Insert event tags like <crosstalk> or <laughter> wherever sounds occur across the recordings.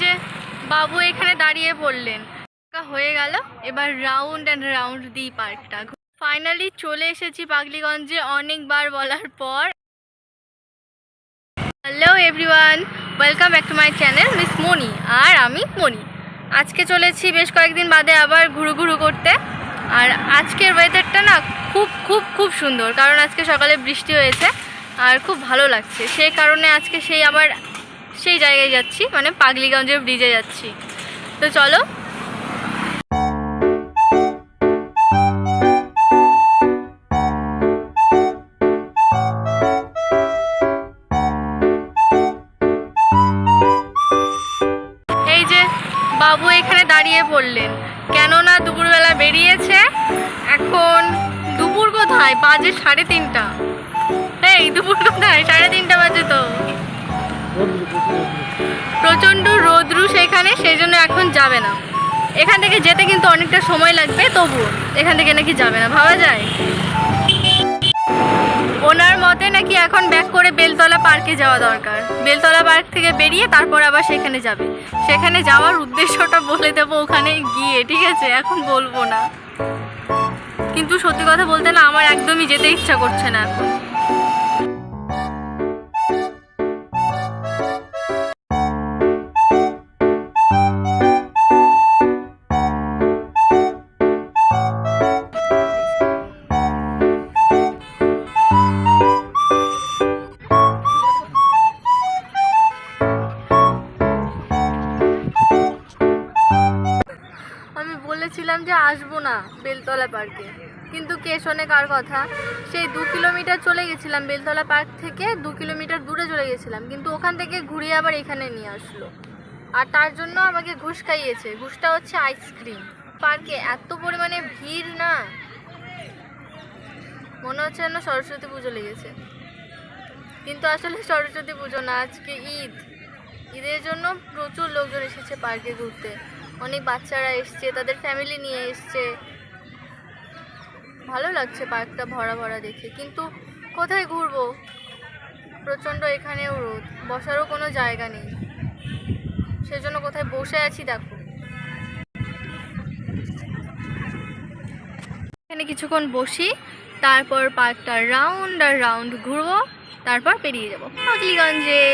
যে বাবু এখানে দাঁড়িয়ে পড়লেন হয়ে গেল। এবার রাউন্ড অ্যান্ড রাউন্ড দিই পার্কটা ফাইনালি চলে এসেছি পাগলিগঞ্জে অনেকবার বলার পর। Hello everyone welcome back to my channel Miss Moni আর আমি মনি আজকে চলেছি বেশ কয়েকদিন বাদে আবার ঘুরু ঘুরু করতে। আর আজকের ওয়েদারটা না খুব খুব খুব সুন্দর। কারণ আজকে সকালে বৃষ্টি হয়েছে। আর খুব ভালো লাগছে। সেই কারণে আজকে সেই আবার সেই জায়গায় যাচ্ছি মানে পাগলিগঞ্জের ব্রিজে যাচ্ছি। তো চলো। এই যে বাবু এখানে দাঁড়িয়ে পড়লেন কেননা দুপুরবেলা বেরিয়েছে, এখন দুপুর কোথায়? বাজে সাড়ে তিনটা। এই, দুপুর কোথায়? সাড়ে তিনটা বাজে তো। প্রচণ্ড রোদ্রু সেখানে সেই জন্য এখন যাবে না। এখান থেকে যেতে কিন্তু অনেকটা সময় লাগবে তবু এখান থেকে নাকি যাবে না, ভাবা যায়। ওনার মতে নাকি এখন ব্যাক করে বেলতলা পার্কে যাওয়া দরকার। বেলতলা পার্ক থেকে বেরিয়ে তারপর আবার সেখানে যাবে। সেখানে যাওয়ার উদ্দেশ্যটা বলে দেবো ওখানে গিয়ে, ঠিক আছে? এখন বলব না। কিন্তু সত্যি কথা বলতে না, আমার একদমই যেতে ইচ্ছা করছে না এখন। বেলতলা পার্কে। কিন্তু কে শোনে কার কথা? সেই দু কিলোমিটার চলে গেছিলাম বেলতলা পার্ক থেকে, দু কিলোমিটার দূরে চলে গেছিলাম। কিন্তু ওখান থেকে ঘুরিয়ে আবার এখানে নিয়ে আসলো। আর তার জন্য আমাকে ঘুষ খাইয়েছে। ঘুষটা হচ্ছে আইসক্রিম। পার্কে এত পরিমাণে ভিড় না? মনে হচ্ছে যেন সরস্বতী পুজো লেগেছে। কিন্তু আসলে সরস্বতী পুজো না, আজকে ঈদ। ঈদের জন্য প্রচুর লোকজন এসেছে পার্কে ঘুরতে। অনেক বাচ্চারা এসছে, তাদের ফ্যামিলি নিয়ে এসছে। ভালো লাগছে পার্কটা ভরা ভরা দেখে। কিন্তু কোথায় ঘুরবো? প্রচণ্ড এখানেও রোদ, বসারও কোনো জায়গা নেই। সেজন্য কোথায় বসে আছি দেখো। এখানে কিছুক্ষণ বসি, তারপর পার্কটা রাউন্ড আর রাউন্ড ঘুরবো, তারপর পেরিয়ে যাব। পাগলিগঞ্জে!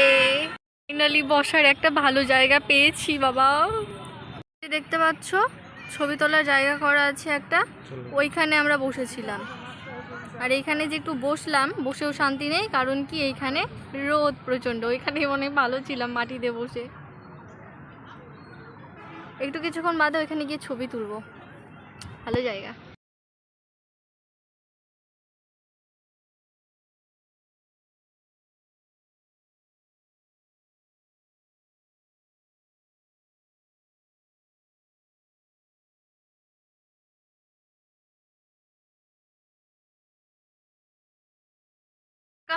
ফাইনালি বসার একটা ভালো জায়গা পেয়েছি, বাবা। দেখতে পাচ্ছ ছবি তোলার জায়গা করা আছে একটা ওইখানে আমরা বসেছিলাম। আর এইখানে যে একটু বসলাম বসেও শান্তি নেই কারণ কি এইখানে রোদ প্রচণ্ড ওইখানে অনেক ভালো ছিলাম মাটিতে বসে। একটু কিছুক্ষণ বাদে ওইখানে গিয়ে ছবি তুলবো। ভালো জায়গা।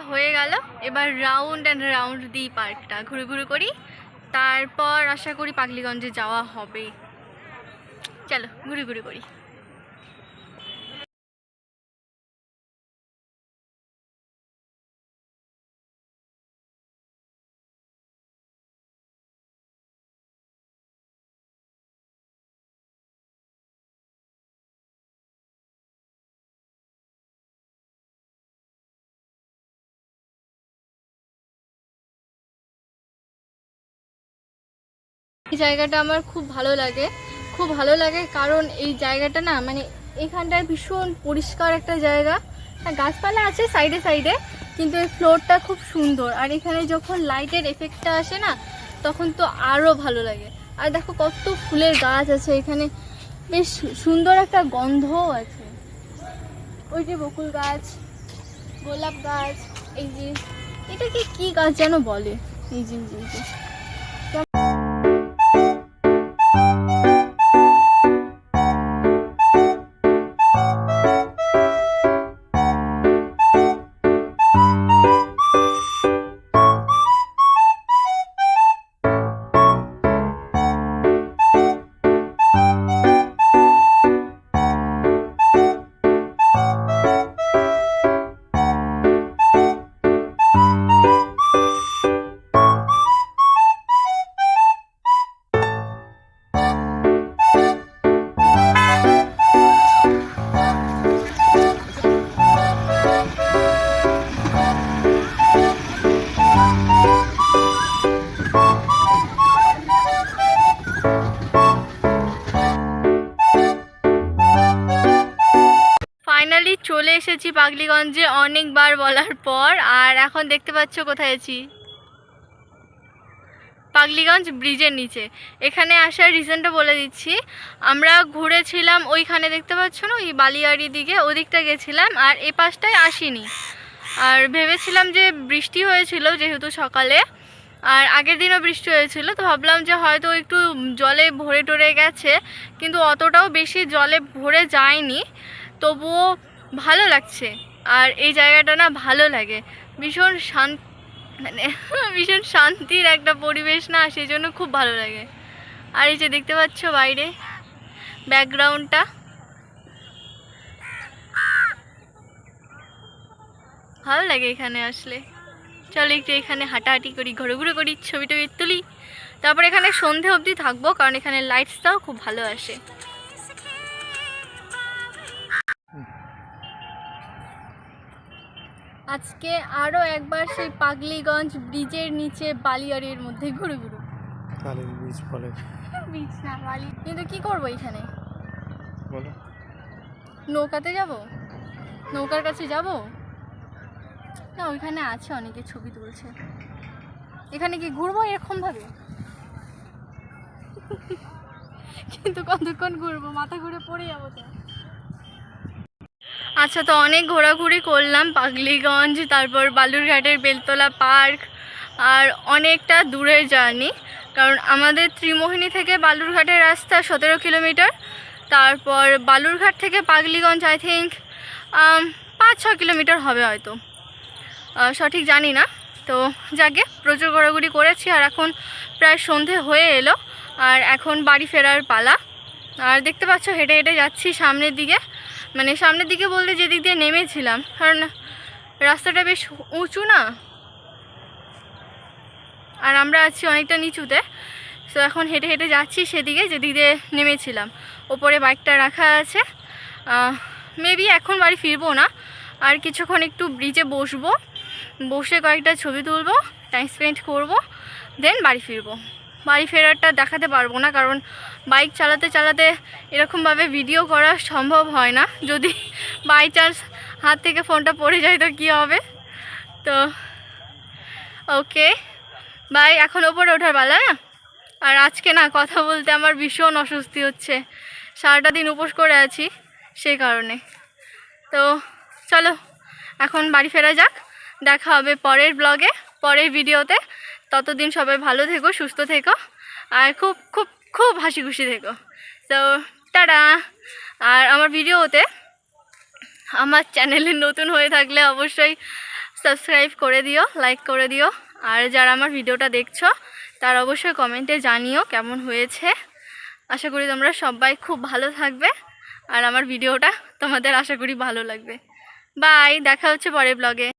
হয়ে গেল। এবার রাউন্ড অ্যান্ড রাউন্ড দিই পার্কটা ঘুরে ঘুরে করি। তারপর আশা করি পাগলিগঞ্জে যাওয়া হবে। চলো, ঘুরে ঘুরে করি। জায়গাটা আমার খুব ভালো লাগে। খুব ভালো লাগে কারণ এই জায়গাটা না মানে এখানটায় ভীষণ পরিষ্কার একটা জায়গা। হ্যাঁ গাছপালা আছে সাইডে সাইডে কিন্তু এই ফ্লোরটা খুব সুন্দর। আর এখানে যখন লাইটের এফেক্টটা আসে না তখন তো আরও ভালো লাগে। আর দেখো কত ফুলের গাছ আছে এখানে। বেশ সুন্দর একটা গন্ধও আছে। ওই যে বকুল গাছ গোলাপ গাছ এই যে এটাকে কি গাছ যেন বলে? এই যে, এসেছি পাগলিগঞ্জে অনেকবার বলার পর, আর এখন দেখতে পাচ্ছ কোথায় আছি। পাগলিগঞ্জ ব্রিজের নিচে। এখানে আসার রিজনটা বলে দিচ্ছি। আমরা ঘুরেছিলাম ওইখানে, দেখতে পাচ্ছ না? ওই বালিয়াড়ি দিকে, ওদিকটা গেছিলাম, আর এ পাশটায় আসিনি। আর ভেবেছিলাম যে বৃষ্টি হয়েছিল যেহেতু সকালে, আর আগের দিনও বৃষ্টি হয়েছিল, তো ভাবলাম যে হয়তো একটু জলে ভরে টরে গেছে, কিন্তু অতটাও বেশি জলে ভরে যায়নি। তবুও ভালো লাগছে। আর এই জায়গাটা না ভালো লাগে। ভীষণ শান্ত মানে <laughs> ভীষণ শান্তির একটা পরিবেশ না, সেই জন্য খুব ভালো লাগে। আর এই যে দেখতে পাচ্ছ বাইরে, ব্যাকগ্রাউন্ডটা। ভালো লাগে এখানে আসলে। চলো একটু এখানে হাঁটাহাঁটি করি ঘুরে ঘুরে করি, ছবি টবি তুলি। তারপর এখানে সন্ধে অবধি থাকব, কারণ এখানে লাইটসটাও খুব ভালো আসে। আজকে আরও একবার সেই পাগলিগঞ্জ ব্রিজের নিচে বালিয়াড়ির মধ্যে ঘুরে ঘুরে। কালীর বীজ বলে <laughs> ব্রিজ না বালি। কিন্তু কি করব এখানে? বলো। নৌকাতে যাব? নৌকার কাছে যাব? না ওইখানে আছে অনেকে ছবি তুলছে। এখানে কি ঘুরবো এরকম ভাবে <laughs> কিন্তু কতক্ষণ ঘুরবো? মাথা ঘুরে পড়ে যাব তো। আচ্ছা তো অনেক ঘোরাঘুরি করলাম পাগলিগঞ্জ, তারপর বালুরঘাটের বেলতলা পার্ক, আর অনেকটা দূরের জার্নি। কারণ আমাদের ত্রিমোহিনী থেকে বালুরঘাটের রাস্তা সতেরো কিলোমিটার, তারপর বালুরঘাট থেকে পাগলিগঞ্জ আই থিঙ্ক পাঁচ ছ কিলোমিটার হবে হয়তো। সঠিক জানি না। তো যাকে, প্রচুর ঘোরাঘুরি করেছি, আর এখন প্রায় সন্ধে হয়ে এলো, আর এখন বাড়ি ফেরার পালা। আর দেখতে পাচ্ছ, হেঁটে হেঁটে যাচ্ছি সামনের দিকে। মানে সামনের দিকে বলতে যেদিক দিয়ে নেমেছিলাম, কারণ রাস্তাটা বেশ উঁচু না? আর আমরা আছি অনেকটা নিচুতে, তো এখন হেঁটে হেঁটে যাচ্ছি সেদিকে, যেদিক দিয়ে নেমেছিলাম। ওপরে বাইকটা রাখা আছে। মেবি এখন বাড়ি ফিরবো না। আর কিছুক্ষণ একটু ব্রিজে বসবো, বসে কয়েকটা ছবি তুলবো টাইম স্পেন্ড করব দেন বাড়ি ফিরবো। বাড়ি ফেরারটা দেখাতে পারব না, কারণ বাইক চালাতে চালাতে এরকমভাবে ভিডিও করা সম্ভব হয় না। যদি বাই চান্স হাত থেকে ফোনটা পড়ে যায় তো কী হবে? তো ওকে বাই এখন ওপরে ওঠার পালা, না? আর আজকে না, কথা বলতে আমার ভীষণ অস্বস্তি হচ্ছে। সারাটা দিন উপোস করে আছি সেই কারণে। তো, চলো, এখন বাড়ি ফেরা যাক। দেখা হবে পরের ব্লগে পরের ভিডিওতে ততদিন সবাই ভালো থেকো, সুস্থ থেকো। আর খুব খুব খুব হাসি খুশি থেকো। তো টাটা। আর আমার ভিডিওতে আমার চ্যানেলে নতুন হয়ে থাকলে অবশ্যই সাবস্ক্রাইব করে দিও লাইক করে দিও। আর যারা আমার ভিডিওটা দেখছ, তার অবশ্যই কমেন্টে জানিও কেমন হয়েছে। আশা করি তোমরা সবাই খুব ভালো থাকবে। আর আমার ভিডিওটা তোমাদের আশা করি ভালো লাগবে। বাই দেখা হচ্ছে পরের ব্লগে